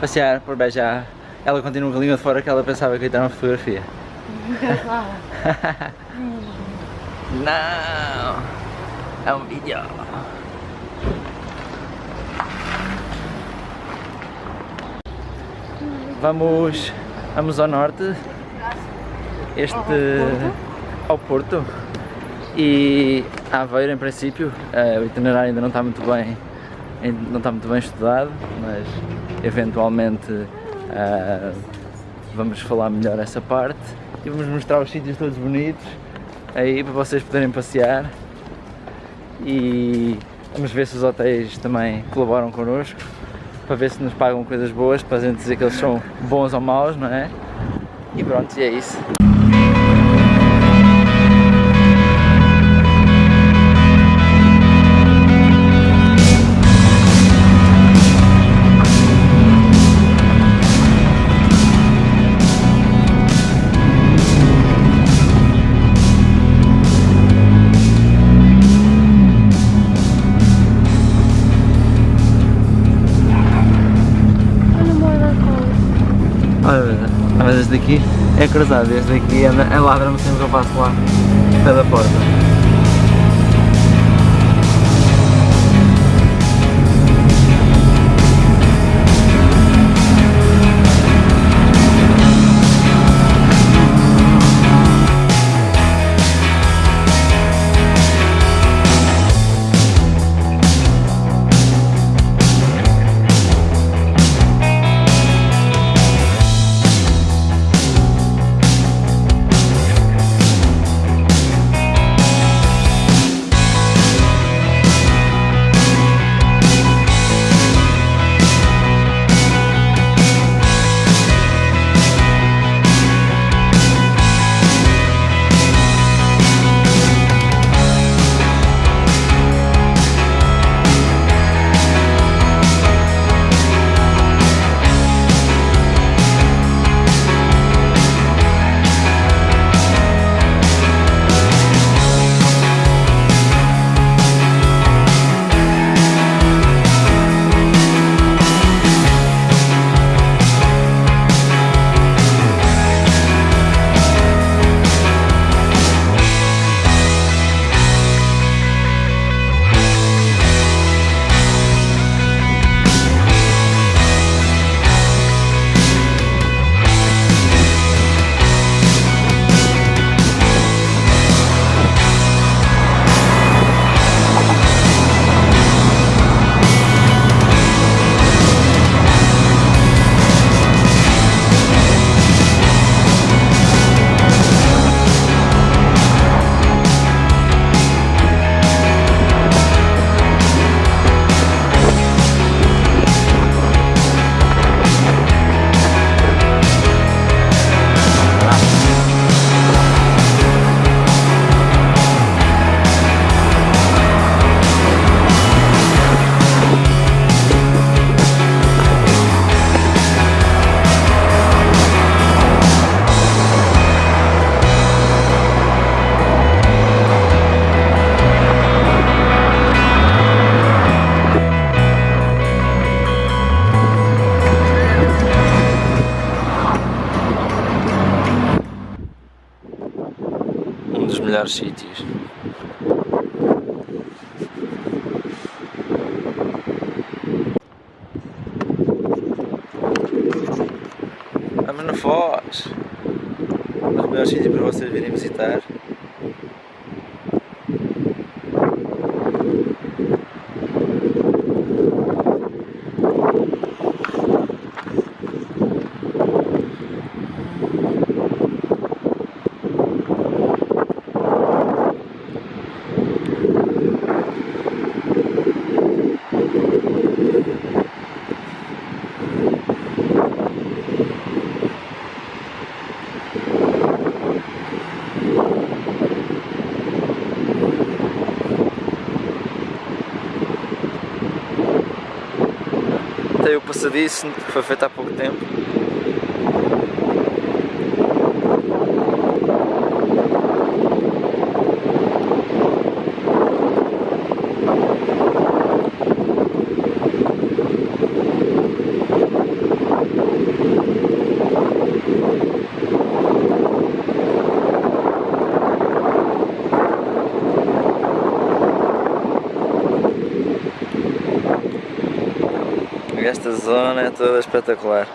passear por Beja. Ela continua com a língua de fora que ela pensava que ia tirar uma fotografia. Não! É um vídeo! Vamos, vamos ao norte, este ao Porto e Aveiro em princípio, uh, o itinerário ainda não está muito bem, não está muito bem estudado, mas eventualmente uh, vamos falar melhor essa parte e vamos mostrar os sítios todos bonitos aí para vocês poderem passear e vamos ver se os hotéis também colaboram connosco para ver se nos pagam coisas boas, para a gente dizer que eles são bons ou maus, não é? E pronto, e é isso. Daqui é cruzado, este daqui é, é ladra-me sempre que eu passo lá, pé da porta. Melhores sítios. Vamos no Foz, um dos melhores sítios para vocês virem visitar. O passadiço que foi feito há pouco tempo. Esta zona é toda espetacular.